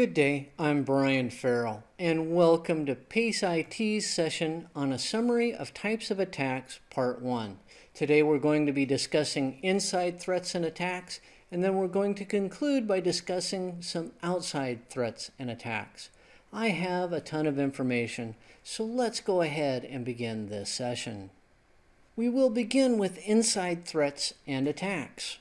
Good day, I'm Brian Farrell, and welcome to PACE IT's session on a summary of types of attacks, part one. Today we're going to be discussing inside threats and attacks, and then we're going to conclude by discussing some outside threats and attacks. I have a ton of information, so let's go ahead and begin this session. We will begin with inside threats and attacks.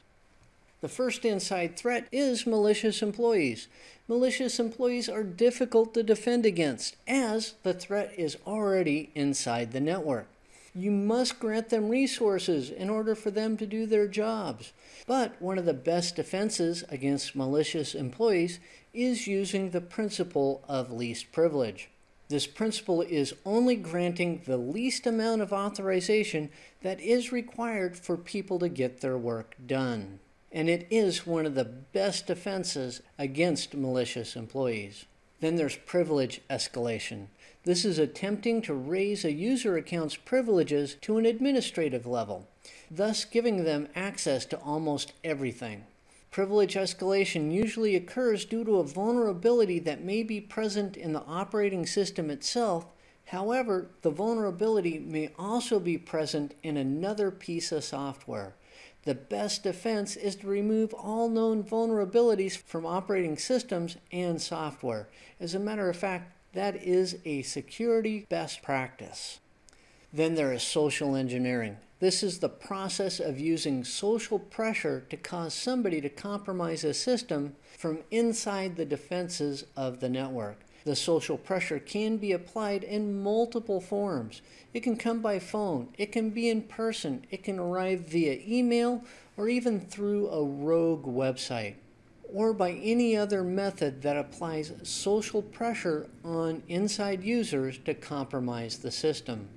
The first inside threat is malicious employees. Malicious employees are difficult to defend against as the threat is already inside the network. You must grant them resources in order for them to do their jobs. But one of the best defenses against malicious employees is using the principle of least privilege. This principle is only granting the least amount of authorization that is required for people to get their work done and it is one of the best defenses against malicious employees. Then there's privilege escalation. This is attempting to raise a user account's privileges to an administrative level, thus giving them access to almost everything. Privilege escalation usually occurs due to a vulnerability that may be present in the operating system itself. However, the vulnerability may also be present in another piece of software. The best defense is to remove all known vulnerabilities from operating systems and software. As a matter of fact, that is a security best practice. Then there is social engineering. This is the process of using social pressure to cause somebody to compromise a system from inside the defenses of the network. The social pressure can be applied in multiple forms. It can come by phone, it can be in person, it can arrive via email, or even through a rogue website, or by any other method that applies social pressure on inside users to compromise the system.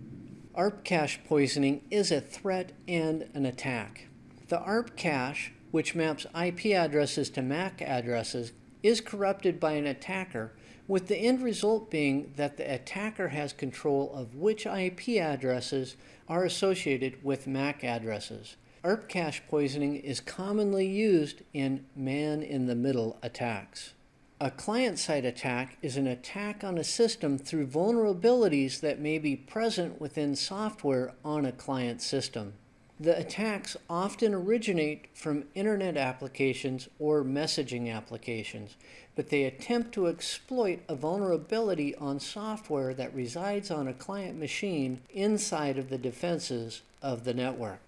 ARP cache poisoning is a threat and an attack. The ARP cache, which maps IP addresses to MAC addresses, is corrupted by an attacker with the end result being that the attacker has control of which IP addresses are associated with MAC addresses. ARP cache poisoning is commonly used in man-in-the-middle attacks. A client-side attack is an attack on a system through vulnerabilities that may be present within software on a client system. The attacks often originate from internet applications or messaging applications, but they attempt to exploit a vulnerability on software that resides on a client machine inside of the defenses of the network.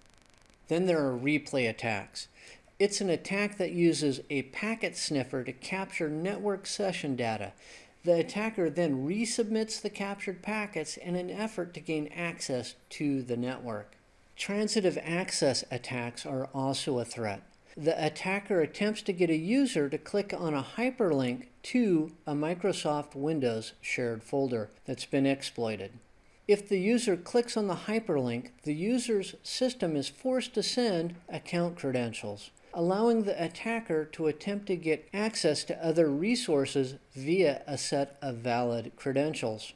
Then there are replay attacks. It's an attack that uses a packet sniffer to capture network session data. The attacker then resubmits the captured packets in an effort to gain access to the network. Transitive access attacks are also a threat. The attacker attempts to get a user to click on a hyperlink to a Microsoft Windows shared folder that's been exploited. If the user clicks on the hyperlink, the user's system is forced to send account credentials, allowing the attacker to attempt to get access to other resources via a set of valid credentials.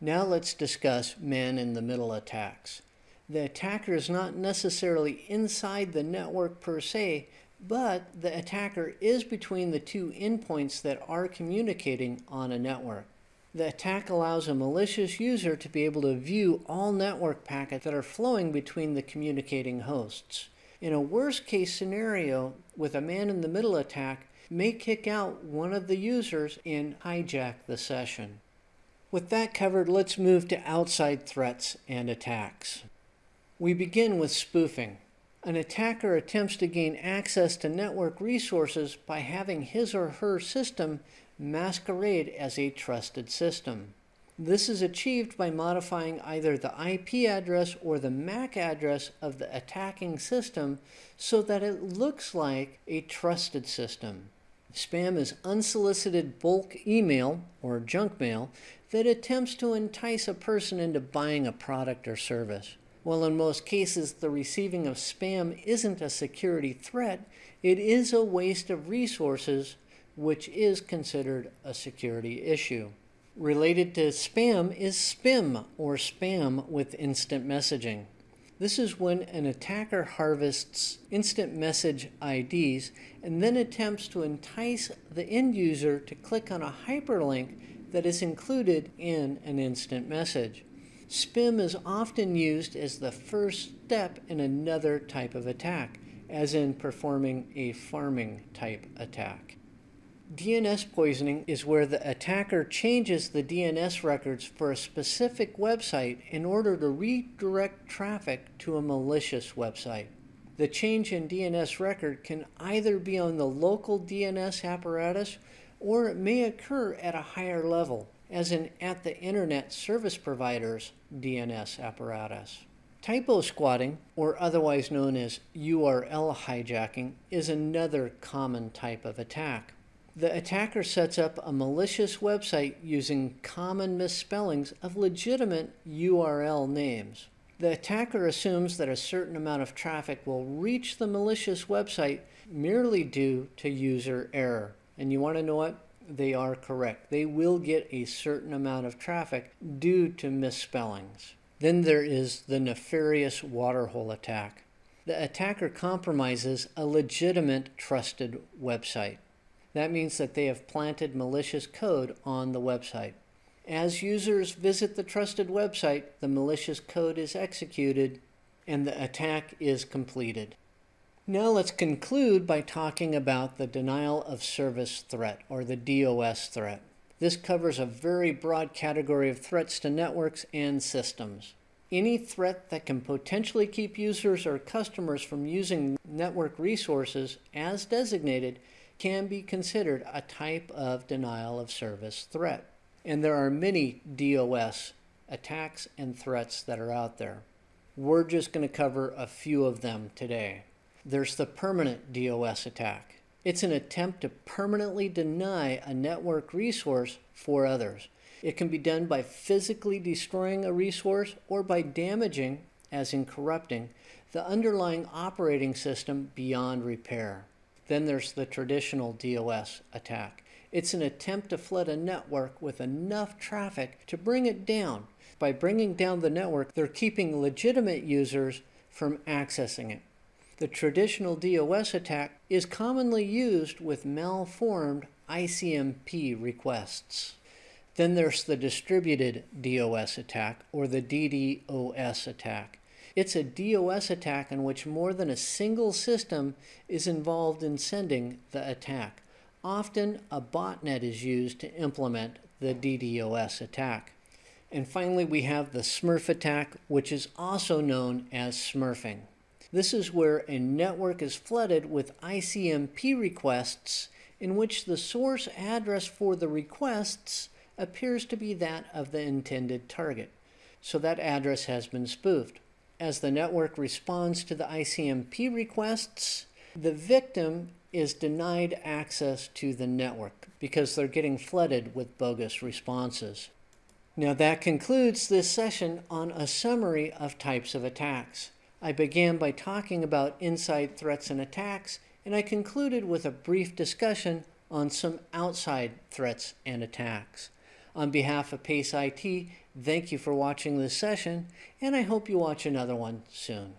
Now let's discuss man-in-the-middle attacks the attacker is not necessarily inside the network per se, but the attacker is between the two endpoints that are communicating on a network. The attack allows a malicious user to be able to view all network packets that are flowing between the communicating hosts. In a worst case scenario, with a man-in-the-middle attack, may kick out one of the users and hijack the session. With that covered, let's move to outside threats and attacks. We begin with spoofing. An attacker attempts to gain access to network resources by having his or her system masquerade as a trusted system. This is achieved by modifying either the IP address or the MAC address of the attacking system so that it looks like a trusted system. Spam is unsolicited bulk email or junk mail that attempts to entice a person into buying a product or service. While in most cases the receiving of spam isn't a security threat, it is a waste of resources, which is considered a security issue. Related to spam is SPIM, or spam with instant messaging. This is when an attacker harvests instant message IDs and then attempts to entice the end user to click on a hyperlink that is included in an instant message. SPIM is often used as the first step in another type of attack, as in performing a pharming type attack. DNS poisoning is where the attacker changes the DNS records for a specific website in order to redirect traffic to a malicious website. The change in DNS record can either be on the local DNS apparatus or it may occur at a higher level, as in at the Internet Service Provider's DNS apparatus. Typo squatting, or otherwise known as URL hijacking, is another common type of attack. The attacker sets up a malicious website using common misspellings of legitimate URL names. The attacker assumes that a certain amount of traffic will reach the malicious website merely due to user error. And you want to know what? They are correct. They will get a certain amount of traffic due to misspellings. Then there is the nefarious waterhole attack. The attacker compromises a legitimate trusted website. That means that they have planted malicious code on the website. As users visit the trusted website, the malicious code is executed and the attack is completed. Now let's conclude by talking about the denial of service threat or the DOS threat. This covers a very broad category of threats to networks and systems. Any threat that can potentially keep users or customers from using network resources as designated can be considered a type of denial of service threat. And there are many DOS attacks and threats that are out there. We're just going to cover a few of them today. There's the permanent DOS attack. It's an attempt to permanently deny a network resource for others. It can be done by physically destroying a resource or by damaging, as in corrupting, the underlying operating system beyond repair. Then there's the traditional DOS attack. It's an attempt to flood a network with enough traffic to bring it down. By bringing down the network, they're keeping legitimate users from accessing it. The traditional DOS attack is commonly used with malformed ICMP requests. Then there's the distributed DOS attack or the DDoS attack. It's a DOS attack in which more than a single system is involved in sending the attack. Often, a botnet is used to implement the DDoS attack. And finally, we have the Smurf attack, which is also known as smurfing. This is where a network is flooded with ICMP requests in which the source address for the requests appears to be that of the intended target. So that address has been spoofed as the network responds to the ICMP requests, the victim is denied access to the network because they're getting flooded with bogus responses. Now that concludes this session on a summary of types of attacks. I began by talking about inside threats and attacks, and I concluded with a brief discussion on some outside threats and attacks. On behalf of PACE IT, thank you for watching this session, and I hope you watch another one soon.